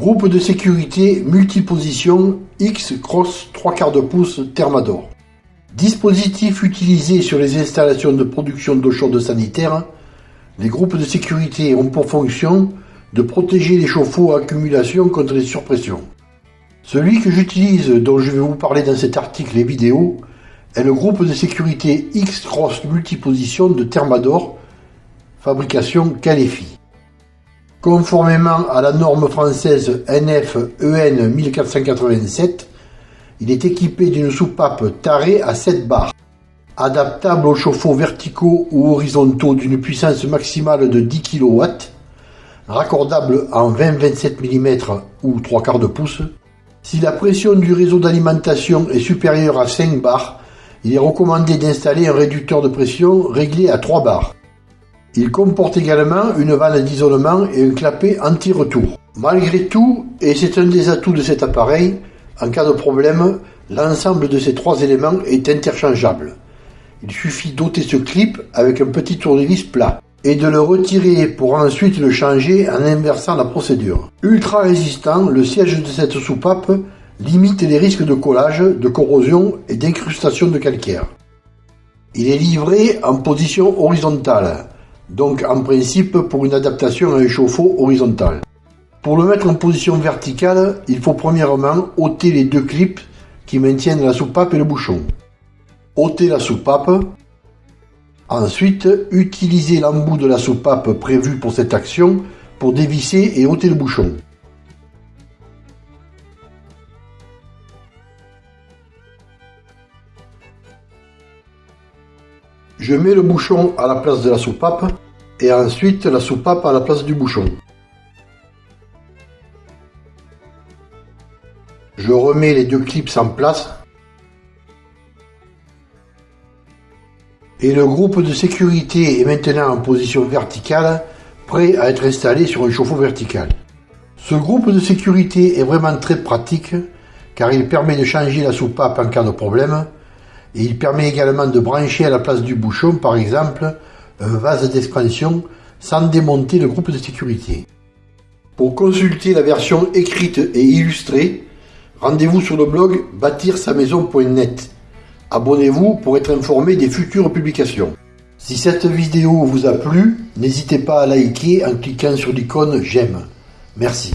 Groupe de sécurité multiposition X Cross 3 quarts de pouce Thermador. Dispositif utilisé sur les installations de production d'eau chaude sanitaire, les groupes de sécurité ont pour fonction de protéger les chauffe-eau à accumulation contre les surpressions. Celui que j'utilise, dont je vais vous parler dans cet article et vidéo, est le groupe de sécurité X-Cross multiposition de Thermador, fabrication Calefi. Conformément à la norme française NF-EN 1487, il est équipé d'une soupape tarée à 7 barres, adaptable aux chauffe-eau verticaux ou horizontaux d'une puissance maximale de 10 kW, raccordable en 20-27 mm ou 3 quarts de pouce. Si la pression du réseau d'alimentation est supérieure à 5 bars, il est recommandé d'installer un réducteur de pression réglé à 3 bars. Il comporte également une vanne d'isolement et un clapet anti-retour. Malgré tout, et c'est un des atouts de cet appareil, en cas de problème, l'ensemble de ces trois éléments est interchangeable. Il suffit d'ôter ce clip avec un petit tournevis plat et de le retirer pour ensuite le changer en inversant la procédure. Ultra résistant, le siège de cette soupape limite les risques de collage, de corrosion et d'incrustation de calcaire. Il est livré en position horizontale, donc en principe pour une adaptation à un chauffe-eau horizontal. Pour le mettre en position verticale, il faut premièrement ôter les deux clips qui maintiennent la soupape et le bouchon. ôter la soupape. Ensuite, utiliser l'embout de la soupape prévu pour cette action pour dévisser et ôter le bouchon. Je mets le bouchon à la place de la soupape et ensuite la soupape à la place du bouchon. Je remets les deux clips en place et le groupe de sécurité est maintenant en position verticale, prêt à être installé sur un chauffe-eau vertical. Ce groupe de sécurité est vraiment très pratique car il permet de changer la soupape en cas de problème et il permet également de brancher à la place du bouchon, par exemple, un vase d'expansion sans démonter le groupe de sécurité. Pour consulter la version écrite et illustrée, rendez-vous sur le blog bâtir-sa-maison.net. Abonnez-vous pour être informé des futures publications. Si cette vidéo vous a plu, n'hésitez pas à liker en cliquant sur l'icône j'aime. Merci.